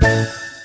Bye.